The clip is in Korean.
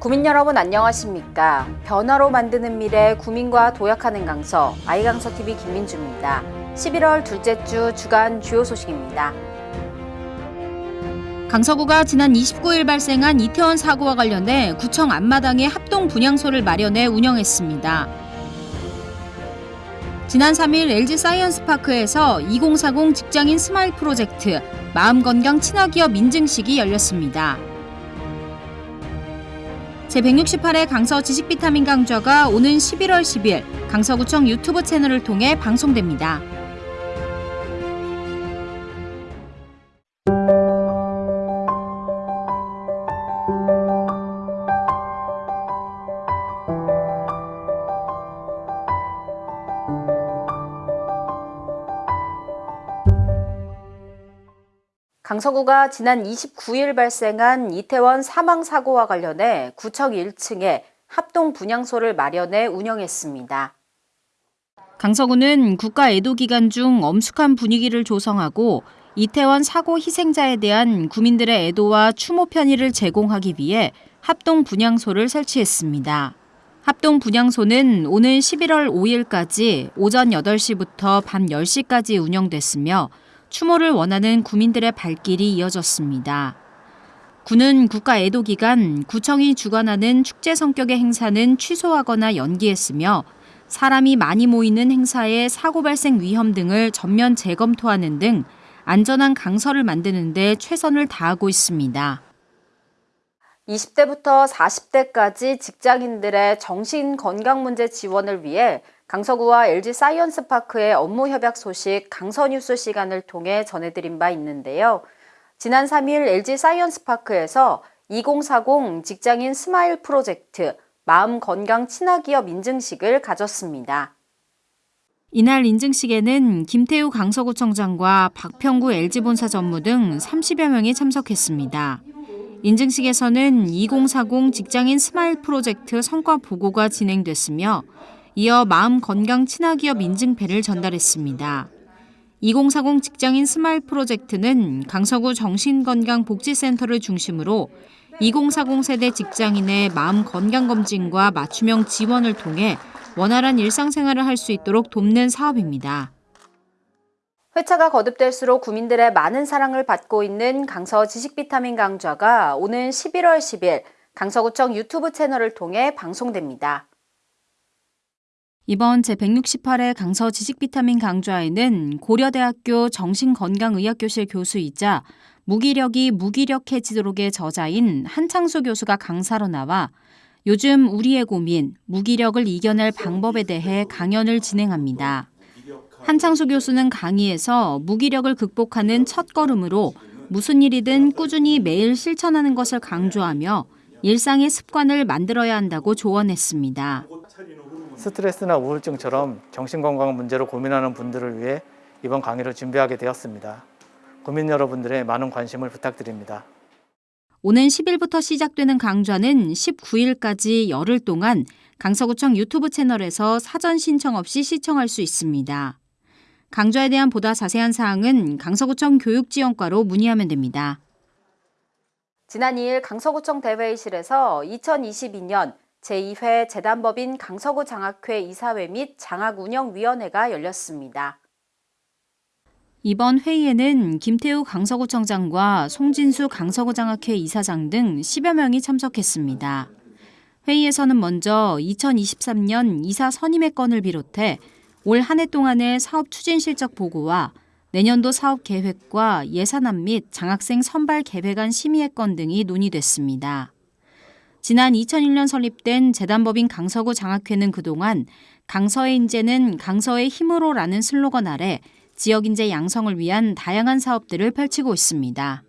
구민 여러분 안녕하십니까? 변화로 만드는 미래 구민과 도약하는 강서 아이강서 TV 김민주입니다. 11월 둘째 주 주간 주요 소식입니다. 강서구가 지난 29일 발생한 이태원 사고와 관련해 구청 앞마당에 합동 분향소를 마련해 운영했습니다. 지난 3일 LG 사이언스파크에서 2040 직장인 스마일 프로젝트 마음건강 친화기업 인증식이 열렸습니다. 제168회 강서 지식 비타민 강좌가 오는 11월 10일 강서구청 유튜브 채널을 통해 방송됩니다. 강서구가 지난 29일 발생한 이태원 사망 사고와 관련해 구청 1층에 합동 분향소를 마련해 운영했습니다. 강서구는 국가 애도 기간 중 엄숙한 분위기를 조성하고 이태원 사고 희생자에 대한 구민들의 애도와 추모 편의를 제공하기 위해 합동 분향소를 설치했습니다. 합동 분향소는 오는 11월 5일까지 오전 8시부터 밤 10시까지 운영됐으며 추모를 원하는 구민들의 발길이 이어졌습니다. 구는 국가 애도 기간 구청이 주관하는 축제 성격의 행사는 취소하거나 연기했으며 사람이 많이 모이는 행사의 사고 발생 위험 등을 전면 재검토하는 등 안전한 강서를 만드는 데 최선을 다하고 있습니다. 20대부터 40대까지 직장인들의 정신 건강 문제 지원을 위해 강서구와 LG 사이언스파크의 업무 협약 소식 강서뉴스 시간을 통해 전해드린 바 있는데요. 지난 3일 LG 사이언스파크에서 2040 직장인 스마일 프로젝트 마음 건강 친화기업 인증식을 가졌습니다. 이날 인증식에는 김태우 강서구청장과 박평구 LG본사 전무 등 30여 명이 참석했습니다. 인증식에서는 2040 직장인 스마일 프로젝트 성과 보고가 진행됐으며 이어 마음 건강 친화기업 인증패를 전달했습니다. 2040 직장인 스마일 프로젝트는 강서구 정신건강복지센터를 중심으로 2040 세대 직장인의 마음 건강 검진과 맞춤형 지원을 통해 원활한 일상생활을 할 수 있도록 돕는 사업입니다. 회차가 거듭될수록 구민들의 많은 사랑을 받고 있는 강서 지식비타민 강좌가 오는 11월 10일 강서구청 유튜브 채널을 통해 방송됩니다. 이번 제168회 강서 지식비타민 강좌에는 고려대학교 정신건강의학교실 교수이자 무기력이 무기력해지도록의 저자인 한창수 교수가 강사로 나와 요즘 우리의 고민, 무기력을 이겨낼 방법에 대해 강연을 진행합니다. 한창수 교수는 강의에서 무기력을 극복하는 첫 걸음으로 무슨 일이든 꾸준히 매일 실천하는 것을 강조하며 일상의 습관을 만들어야 한다고 조언했습니다. 스트레스나 우울증처럼 정신건강 문제로 고민하는 분들을 위해 이번 강의를 준비하게 되었습니다. 국민 여러분들의 많은 관심을 부탁드립니다. 오는 10일부터 시작되는 강좌는 19일까지 열흘 동안 강서구청 유튜브 채널에서 사전 신청 없이 시청할 수 있습니다. 강좌에 대한 보다 자세한 사항은 강서구청 교육지원과로 문의하면 됩니다. 지난 2일 강서구청 대회의실에서 2022년 제2회 재단법인 강서구 장학회 이사회 및 장학운영위원회가 열렸습니다. 이번 회의에는 김태우 강서구청장과 송진수 강서구장학회 이사장 등 10여 명이 참석했습니다. 회의에서는 먼저 2023년 이사 선임의 건을 비롯해 올 한 해 동안의 사업 추진 실적 보고와 내년도 사업 계획과 예산안 및 장학생 선발 계획안 심의의 건 등이 논의됐습니다. 지난 2001년 설립된 재단법인 강서구 장학회는 그동안 강서의 인재는 강서의 힘으로라는 슬로건 아래 지역 인재 양성을 위한 다양한 사업들을 펼치고 있습니다.